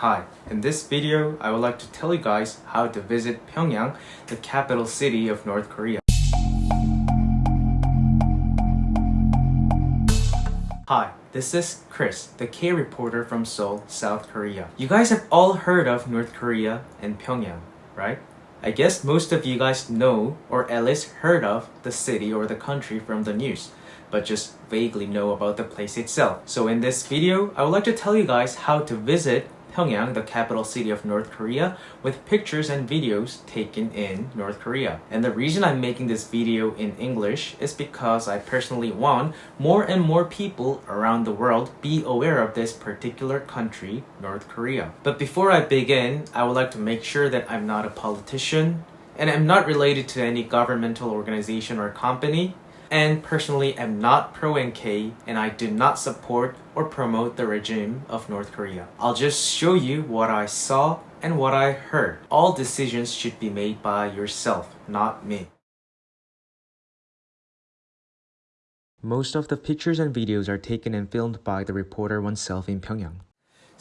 Hi, in this video, I would like to tell you guys how to visit Pyongyang, the capital city of North Korea. Hi, this is Chris, the K reporter from Seoul, South Korea. You guys have all heard of North Korea and Pyongyang, right? I guess most of you guys know or at least heard of the city or the country from the news but just vaguely know about the place itself. So in this video, I would like to tell you guys how to visit Pyongyang, the capital city of North Korea, with pictures and videos taken in North Korea. And the reason I'm making this video in English is because I personally want more and more people around the world be aware of this particular country, North Korea. But before I begin, I would like to make sure that I'm not a politician, and I'm not related to any governmental organization or company, and personally am not pro-NK and I do not support or promote the regime of North Korea. I'll just show you what I saw and what I heard. All decisions should be made by yourself, not me. Most of the pictures and videos are taken and filmed by the reporter oneself in Pyongyang.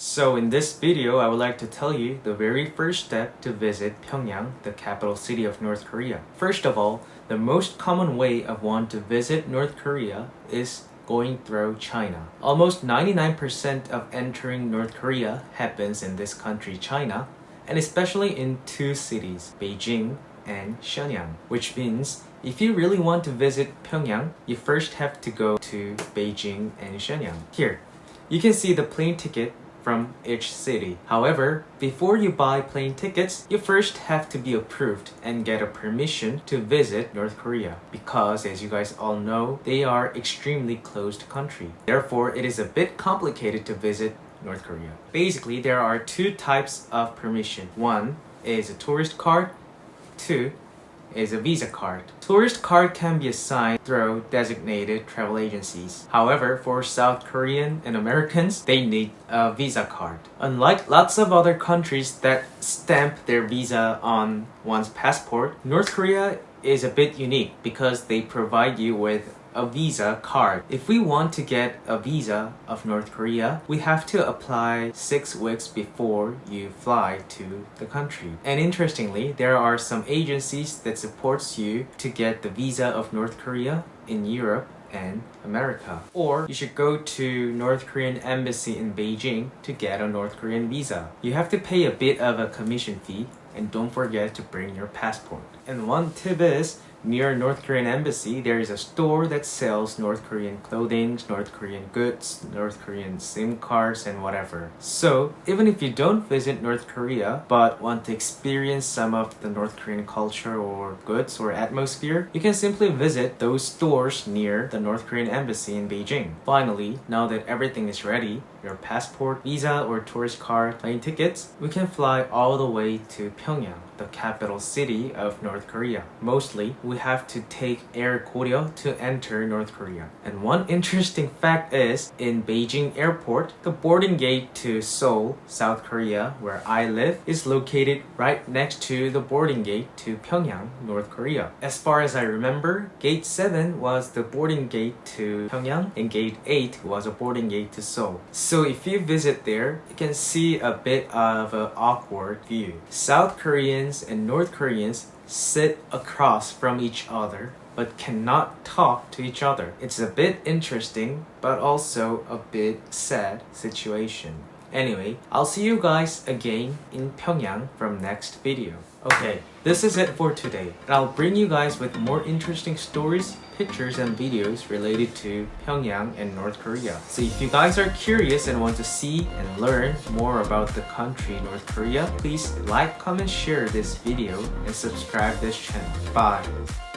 So in this video, I would like to tell you the very first step to visit Pyongyang, the capital city of North Korea. First of all, the most common way of one to visit North Korea is going through China. Almost 99% of entering North Korea happens in this country, China, and especially in two cities, Beijing and Shenyang, which means if you really want to visit Pyongyang, you first have to go to Beijing and Shenyang. Here, you can see the plane ticket from each city. However, before you buy plane tickets, you first have to be approved and get a permission to visit North Korea because as you guys all know, they are extremely closed country. Therefore, it is a bit complicated to visit North Korea. Basically, there are two types of permission. One is a tourist card. Two is a Visa card. Tourist card can be assigned through designated travel agencies. However, for South Korean and Americans, they need a Visa card. Unlike lots of other countries that stamp their visa on one's passport, North Korea is a bit unique because they provide you with a visa card. If we want to get a visa of North Korea, we have to apply six weeks before you fly to the country. And interestingly, there are some agencies that supports you to get the visa of North Korea in Europe and America. Or you should go to North Korean embassy in Beijing to get a North Korean visa. You have to pay a bit of a commission fee and don't forget to bring your passport. And one tip is Near North Korean embassy, there is a store that sells North Korean clothing, North Korean goods, North Korean SIM cards, and whatever. So, even if you don't visit North Korea, but want to experience some of the North Korean culture or goods or atmosphere, you can simply visit those stores near the North Korean embassy in Beijing. Finally, now that everything is ready, your passport, visa, or tourist card, plane tickets, we can fly all the way to Pyongyang, the capital city of North Korea. Mostly, we have to take Air Koryo to enter North Korea. And one interesting fact is, in Beijing airport, the boarding gate to Seoul, South Korea, where I live, is located right next to the boarding gate to Pyongyang, North Korea. As far as I remember, gate 7 was the boarding gate to Pyongyang, and gate 8 was a boarding gate to Seoul. So if you visit there, you can see a bit of an awkward view. South Koreans and North Koreans sit across from each other but cannot talk to each other. It's a bit interesting but also a bit sad situation. Anyway, I'll see you guys again in Pyongyang from next video. Okay, this is it for today. I'll bring you guys with more interesting stories, pictures, and videos related to Pyongyang and North Korea. So if you guys are curious and want to see and learn more about the country North Korea, please like, comment, share this video, and subscribe this channel. Bye!